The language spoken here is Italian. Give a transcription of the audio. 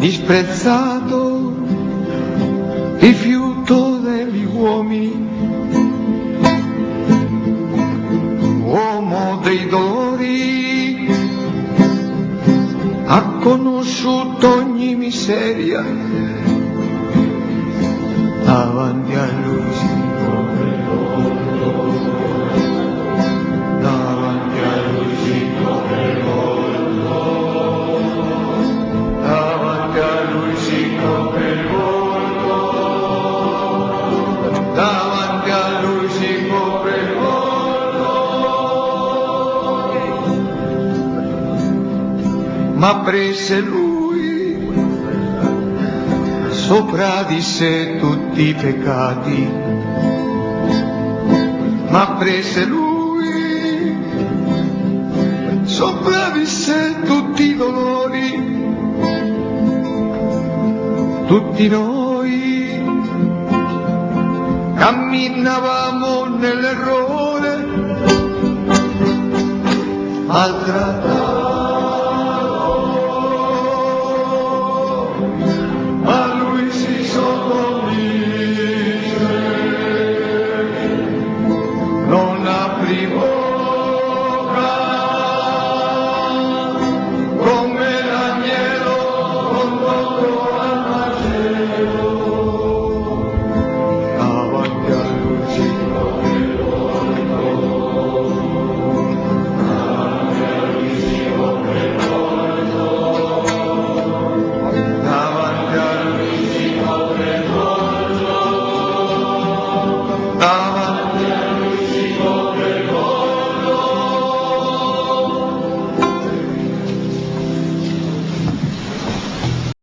disprezzato, rifiuto degli uomini, uomo dei dolori, ha conosciuto ogni miseria, davanti a lui ma prese lui sopra di sé tutti i peccati, ma prese lui sopra di sé tutti i dolori, tutti noi camminavamo nell'errore, maltrattato, people.